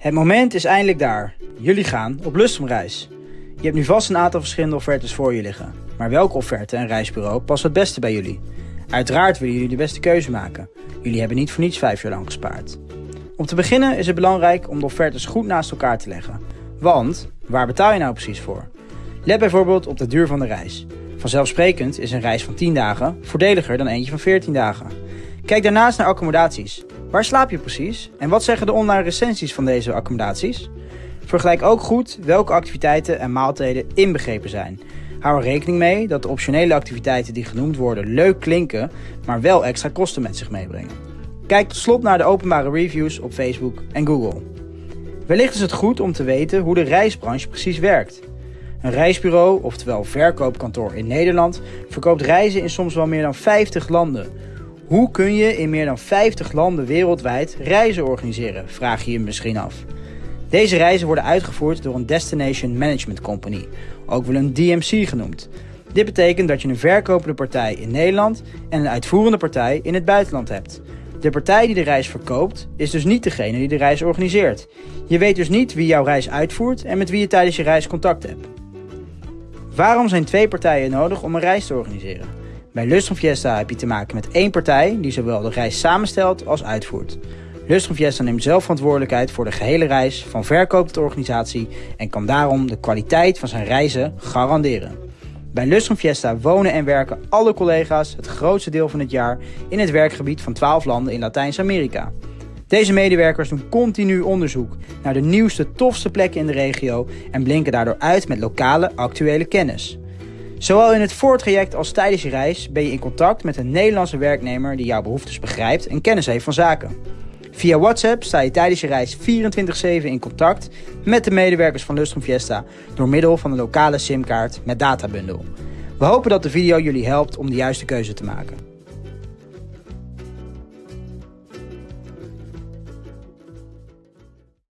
Het moment is eindelijk daar. Jullie gaan op Lustrumreis. Je hebt nu vast een aantal verschillende offertes voor je liggen. Maar welke offerte en reisbureau past het beste bij jullie? Uiteraard willen jullie de beste keuze maken. Jullie hebben niet voor niets vijf jaar lang gespaard. Om te beginnen is het belangrijk om de offertes goed naast elkaar te leggen. Want, waar betaal je nou precies voor? Let bijvoorbeeld op de duur van de reis. Vanzelfsprekend is een reis van 10 dagen voordeliger dan eentje van 14 dagen. Kijk daarnaast naar accommodaties. Waar slaap je precies? En wat zeggen de online recensies van deze accommodaties? Vergelijk ook goed welke activiteiten en maaltijden inbegrepen zijn. Hou er rekening mee dat de optionele activiteiten die genoemd worden leuk klinken, maar wel extra kosten met zich meebrengen. Kijk tot slot naar de openbare reviews op Facebook en Google. Wellicht is het goed om te weten hoe de reisbranche precies werkt. Een reisbureau, oftewel verkoopkantoor in Nederland, verkoopt reizen in soms wel meer dan 50 landen. Hoe kun je in meer dan 50 landen wereldwijd reizen organiseren, vraag je je misschien af. Deze reizen worden uitgevoerd door een Destination Management Company, ook wel een DMC genoemd. Dit betekent dat je een verkopende partij in Nederland en een uitvoerende partij in het buitenland hebt. De partij die de reis verkoopt is dus niet degene die de reis organiseert. Je weet dus niet wie jouw reis uitvoert en met wie je tijdens je reis contact hebt. Waarom zijn twee partijen nodig om een reis te organiseren? Bij Lustrum Fiesta heb je te maken met één partij die zowel de reis samenstelt als uitvoert. Lustrum Fiesta neemt zelf verantwoordelijkheid voor de gehele reis van verkoop tot organisatie en kan daarom de kwaliteit van zijn reizen garanderen. Bij Lustrum Fiesta wonen en werken alle collega's het grootste deel van het jaar in het werkgebied van 12 landen in Latijns-Amerika. Deze medewerkers doen continu onderzoek naar de nieuwste, tofste plekken in de regio en blinken daardoor uit met lokale, actuele kennis. Zowel in het voortraject als tijdens je reis ben je in contact met een Nederlandse werknemer die jouw behoeftes begrijpt en kennis heeft van zaken. Via WhatsApp sta je tijdens je reis 24-7 in contact met de medewerkers van Lustrum Fiesta door middel van een lokale simkaart met databundel. We hopen dat de video jullie helpt om de juiste keuze te maken.